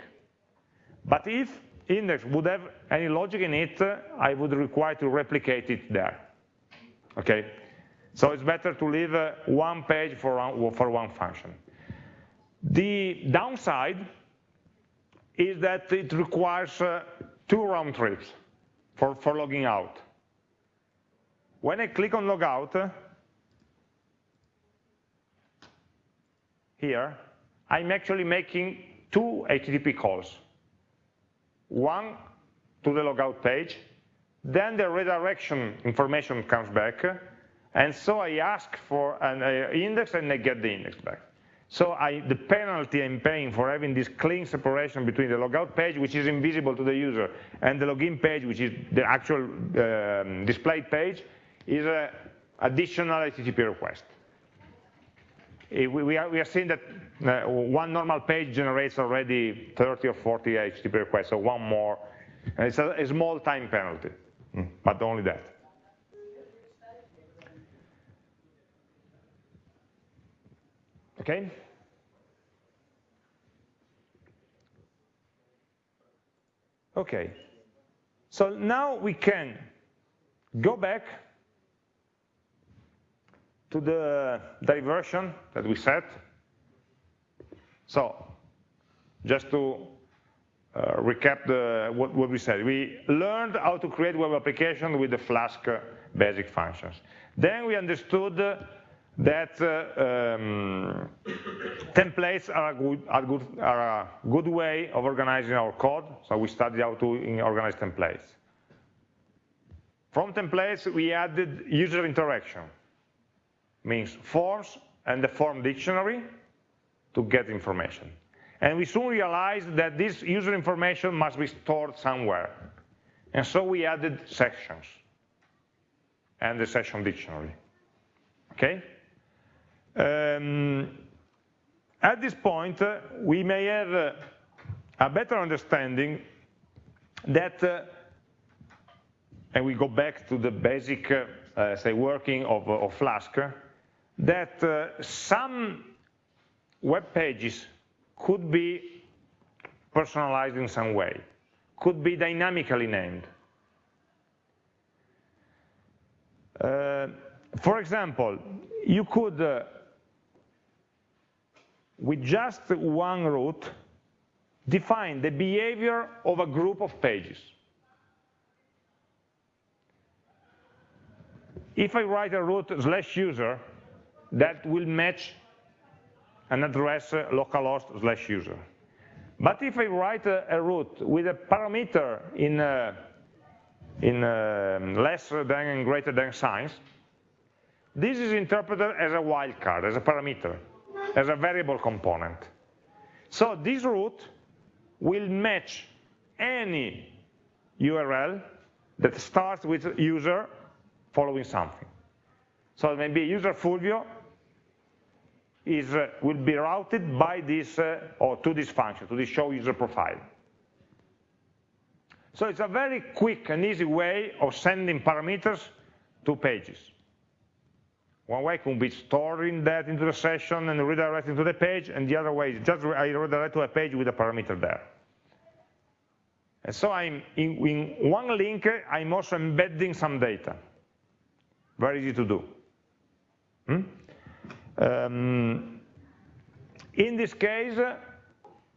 But if index would have any logic in it, I would require to replicate it there. Okay, so it's better to leave uh, one page for for one function. The downside is that it requires uh, two round trips for, for logging out. When I click on logout, here, I'm actually making two HTTP calls one to the logout page, then the redirection information comes back, and so I ask for an uh, index and I get the index back. So I, the penalty I'm paying for having this clean separation between the logout page, which is invisible to the user, and the login page, which is the actual um, displayed page, is an additional HTTP request. Eh, we are, we are seeing that uh, one normal page generates already 30 or 40 HTTP requests, so one more. And it's a, a small time penalty, mm, but only that. Okay? Okay. So now we can go back to the diversion that we set. So just to uh, recap the, what, what, we said, we learned how to create web application with the Flask basic functions. Then we understood that uh, um, templates are a, good, are, good, are a good way of organizing our code. So we studied how to organize templates. From templates, we added user interaction means forms and the form dictionary to get information. And we soon realized that this user information must be stored somewhere. And so we added sessions and the session dictionary. Okay? Um, at this point, uh, we may have uh, a better understanding that, uh, and we go back to the basic, uh, uh, say, working of, of Flask, that uh, some web pages could be personalized in some way, could be dynamically named. Uh, for example, you could, uh, with just one route, define the behavior of a group of pages. If I write a route slash user, that will match an address uh, localhost slash user. But if I write a, a route with a parameter in, uh, in uh, less than and greater than signs, this is interpreted as a wildcard, as a parameter, as a variable component. So this route will match any URL that starts with user following something. So maybe user Fulvio is, uh, will be routed by this, uh, or to this function, to this show user profile. So it's a very quick and easy way of sending parameters to pages. One way could be storing that into the session and redirecting to the page, and the other way is just I redirect to a page with a parameter there. And so I'm in, in one link, I'm also embedding some data. Very easy to do. Hmm? Um, in this case,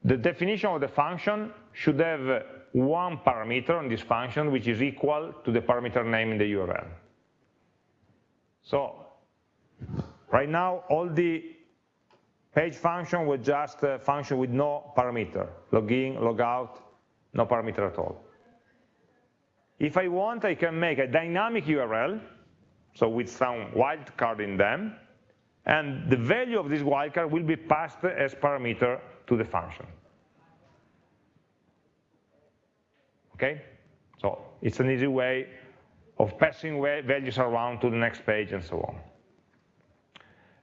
the definition of the function should have one parameter on this function which is equal to the parameter name in the URL. So right now all the page function was just a function with no parameter, login, logout, no parameter at all. If I want, I can make a dynamic URL, so with some wildcard in them, and the value of this wildcard will be passed as parameter to the function. Okay? So it's an easy way of passing values around to the next page and so on.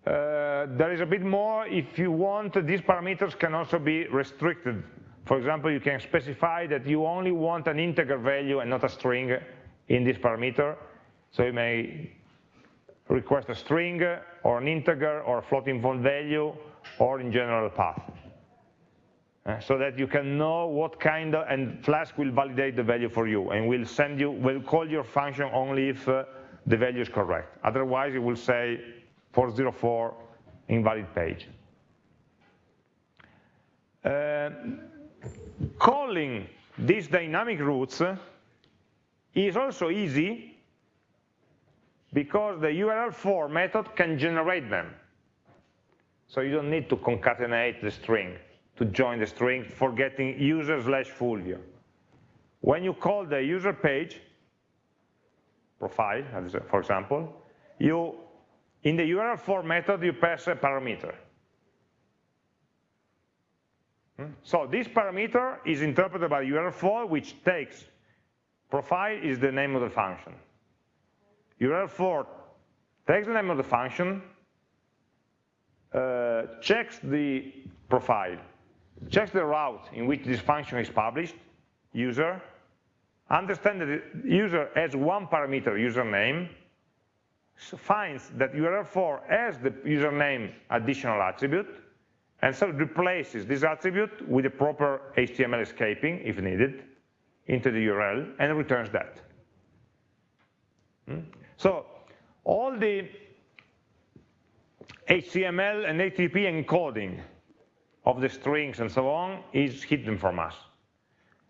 Uh, there is a bit more, if you want, these parameters can also be restricted. For example, you can specify that you only want an integer value and not a string in this parameter. So you may request a string or an integer or a floating point value or in general path. Uh, so that you can know what kind of, and Flask will validate the value for you and will send you, will call your function only if uh, the value is correct. Otherwise, it will say 404 invalid page. Uh, calling these dynamic routes is also easy because the url_for method can generate them. So you don't need to concatenate the string to join the string for getting user slash Fulvio. When you call the user page, profile, for example, you, in the url_for method, you pass a parameter. Hmm? So this parameter is interpreted by url_for, which takes profile is the name of the function. url_for takes the name of the function, uh, checks the profile, checks the route in which this function is published, user, understands that the user has one parameter, username, finds that url_for has the username additional attribute, and so replaces this attribute with the proper HTML escaping, if needed, into the URL, and returns that. Hmm? So all the HTML and HTTP encoding of the strings and so on is hidden from us.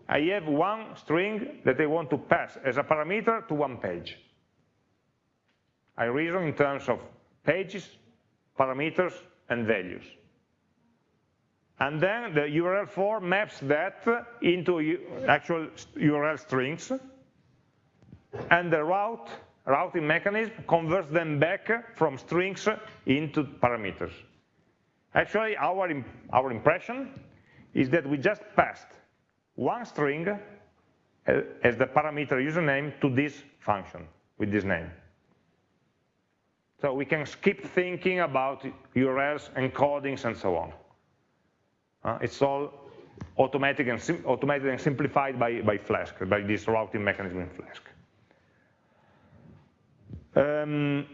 I have one string that I want to pass as a parameter to one page. I reason in terms of pages, parameters, and values. And then the url_for maps that into actual URL strings, and the route routing mechanism converts them back from strings into parameters. Actually, our, our impression is that we just passed one string uh, as the parameter username to this function with this name. So we can skip thinking about URLs, encodings, and so on. Uh, it's all automatic and automated and simplified by, by Flask, by this routing mechanism in Flask. Um,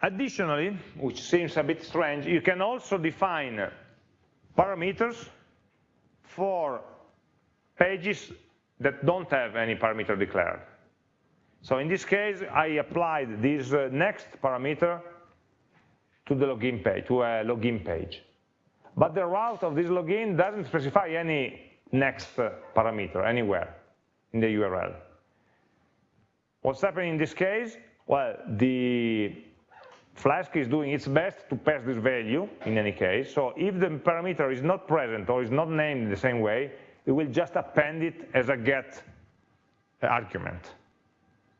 additionally, which seems a bit strange, you can also define parameters for pages that don't have any parameter declared. So in this case, I applied this uh, next parameter to the login page, to a login page. But the route of this login doesn't specify any next uh, parameter anywhere in the URL. What's happening in this case? Well, the Flask is doing its best to pass this value in any case. So if the parameter is not present or is not named in the same way, it will just append it as a get argument.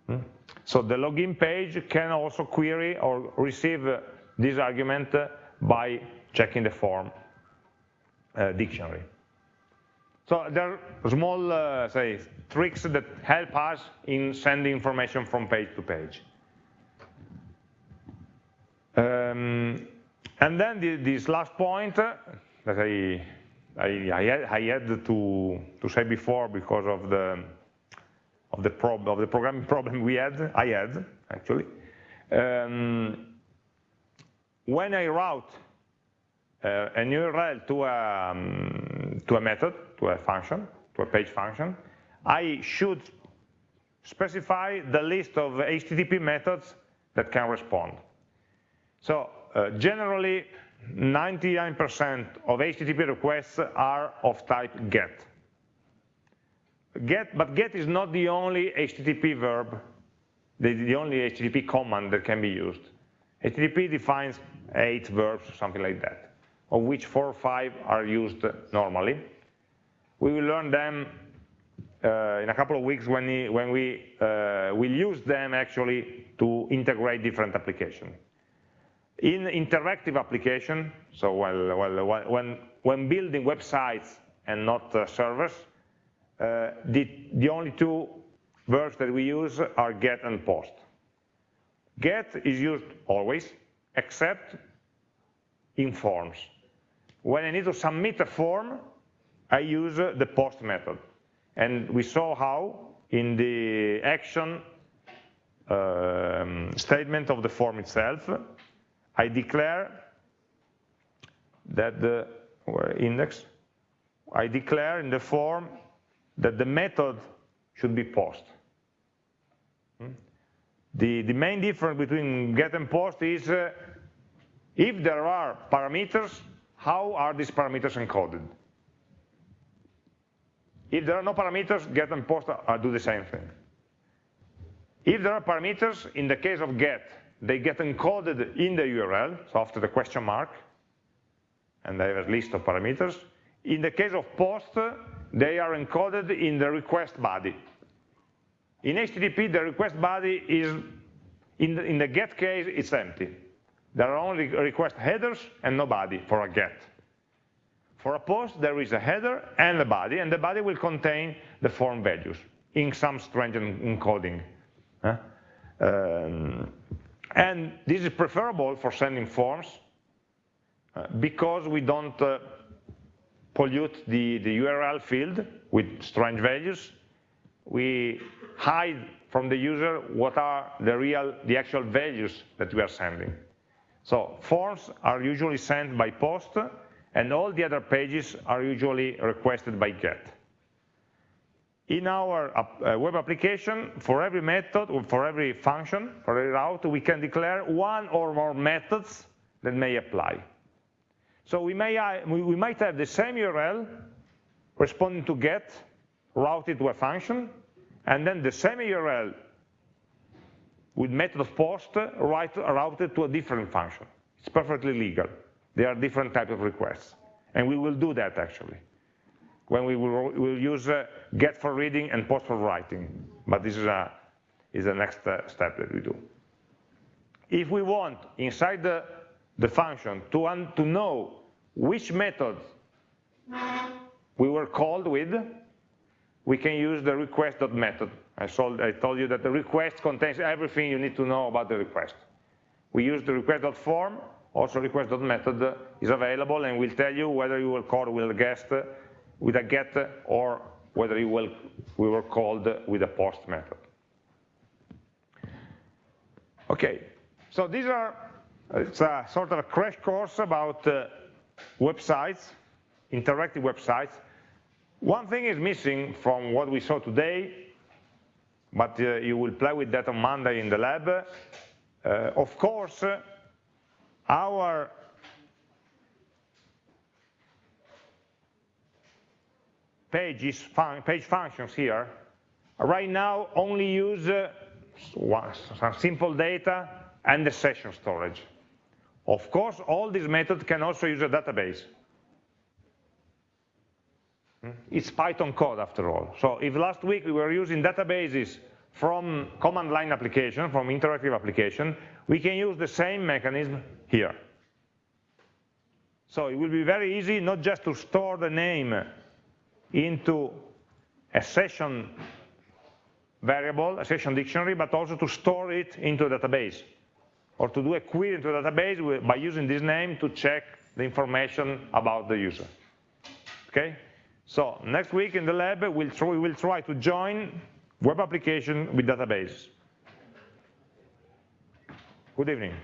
Hmm? So the login page can also query or receive this argument by checking the form uh, dictionary. So there are small, uh, say, tricks that help us in sending information from page to page. Um, and then the, this last point that I, I, I, had, I had to, to say before because of the, of the, prob of the programming problem we had, I had actually. Um, when I route uh, URL to a, um, to a method, to a function, to a page function, I should specify the list of HTTP methods that can respond. So uh, generally, 99% of HTTP requests are of type GET. GET, but GET is not the only HTTP verb, the, the only HTTP command that can be used. HTTP defines eight verbs, something like that, of which four or five are used normally. We will learn them uh, in a couple of weeks when we, when we uh, will use them actually to integrate different applications. In interactive application, so well, well, when, when building websites and not uh, servers, the, the only two verbs that we use are get and post. Get is used always, except in forms. When I need to submit a form, I use the post method. And we saw how in the action um, statement of the form itself, I declare that the index, I declare in the form that the method should be post. Hmm? The, the main difference between get and post is uh, if there are parameters, how are these parameters encoded? If there are no parameters, get and post are, do the same thing. If there are parameters, in the case of get, they get encoded in the URL, so after the question mark, and they have a list of parameters. In the case of post, they are encoded in the request body. In HTTP, the request body is, in the, in the get case, it's empty. There are only request headers and no body for a get. For a post, there is a header and a body, and the body will contain the form values in some strange encoding. Um, and this is preferable for sending forms uh, because we don't uh, pollute the, the URL field with strange values. We hide from the user what are the real, the actual values that we are sending. So forms are usually sent by post, and all the other pages are usually requested by GET. In our uh, web application, for every method, or for every function, for every route, we can declare one or more methods that may apply. So we, may, uh, we might have the same URL responding to GET, routed to a function, and then the same URL with method of post right, routed to a different function. It's perfectly legal. There are different types of requests. And we will do that actually, when we will we'll use uh, get for reading and post for writing. But this is, a, is the next uh, step that we do. If we want, inside the, the function, to, to know which method we were called with, we can use the request.method. I, I told you that the request contains everything you need to know about the request. We use the request.form, also request.method is available and will tell you whether you were called with a guest, with a get, or whether you will, we were called with a post method. Okay, so these are, it's a sort of a crash course about uh, websites, interactive websites. One thing is missing from what we saw today, but uh, you will play with that on Monday in the lab. Uh, of course, our pages fun page functions here right now only use uh, some simple data and the session storage. Of course, all these methods can also use a database. Hmm? It's Python code after all. So if last week we were using databases from command line application, from interactive application, we can use the same mechanism here. So it will be very easy not just to store the name into a session variable, a session dictionary, but also to store it into a database or to do a query into a database by using this name to check the information about the user. Okay? So next week in the lab, we'll try, we will try to join web application with database. Good evening.